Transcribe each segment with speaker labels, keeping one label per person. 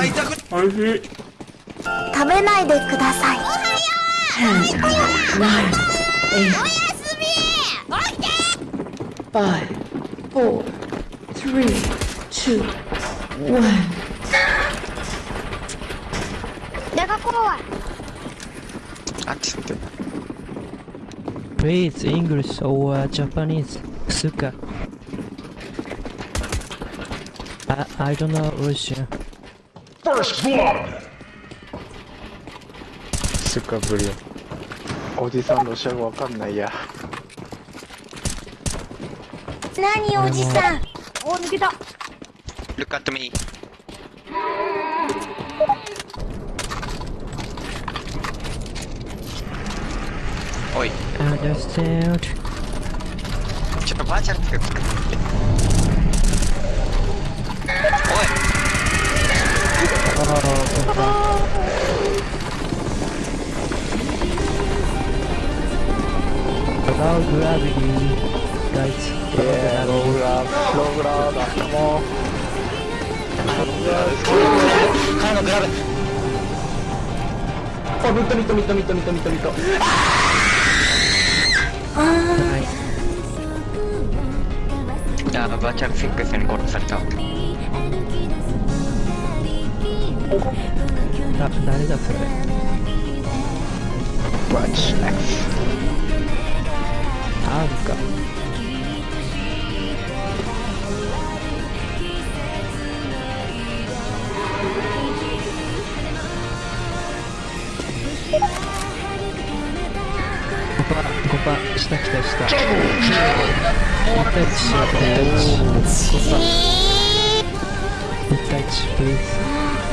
Speaker 1: 腹痛く
Speaker 2: おいしい
Speaker 3: 食べないでください
Speaker 4: Five, four, three, two, one.
Speaker 3: 내가 꼬아
Speaker 5: Accident.
Speaker 6: Please, English or uh, Japanese. Suka. I, I don't know Russian.
Speaker 7: First blood!
Speaker 5: スカブリおじさんロシア語わかんないや
Speaker 3: 何おじさん
Speaker 8: ？Look at me. Oj,
Speaker 6: Understand.
Speaker 8: ちょっとバーチャルておい
Speaker 6: Oh, goodbye. About gravity, guys.
Speaker 5: えー、ローラーローラーだもう
Speaker 1: 彼のグラブ
Speaker 2: あミットミットミットミットミットミットミット
Speaker 6: Nice.
Speaker 8: あーバーチャルフィックスに殺された
Speaker 6: あ、誰だそれ
Speaker 5: ？Watch X
Speaker 6: あるか。5パー、5パー、下来た下。1対1しよう、1対1。5パー。1対1、please。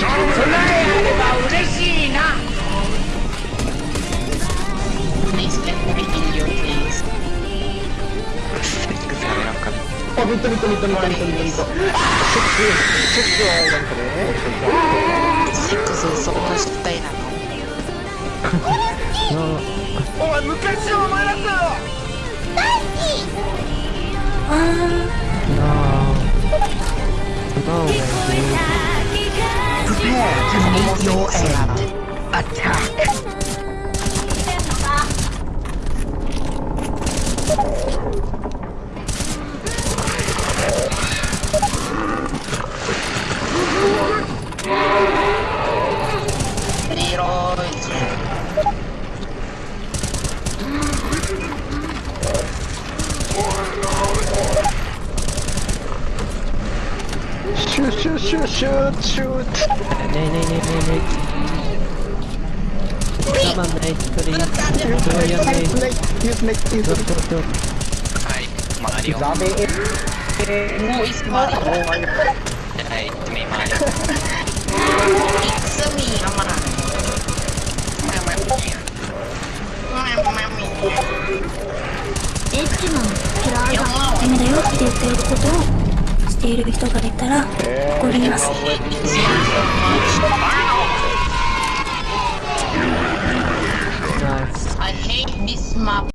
Speaker 6: 5パー。5パー。カウント、シュッ。
Speaker 2: あミットミットミットミットミットミットミット
Speaker 5: セックスそこの失態なの
Speaker 1: お前昔のお前だったよ
Speaker 6: No. No way, dude.
Speaker 1: Prepare to meet your end Attack
Speaker 5: シューシューシューシューシュー
Speaker 6: Nay, nay, nay, nay, nay. Come on, mate, please. Do your mate.
Speaker 5: スネイユースネイユー
Speaker 6: Do,
Speaker 5: ス
Speaker 6: do, do.
Speaker 8: はいマリオ
Speaker 5: ザメえ
Speaker 8: もういいっすマリオはい行ってみマリオ
Speaker 9: It's me, Amara. Mami.
Speaker 3: エッジマンキラーがダメだよって言っている。ことをしている人がいたら怒ります。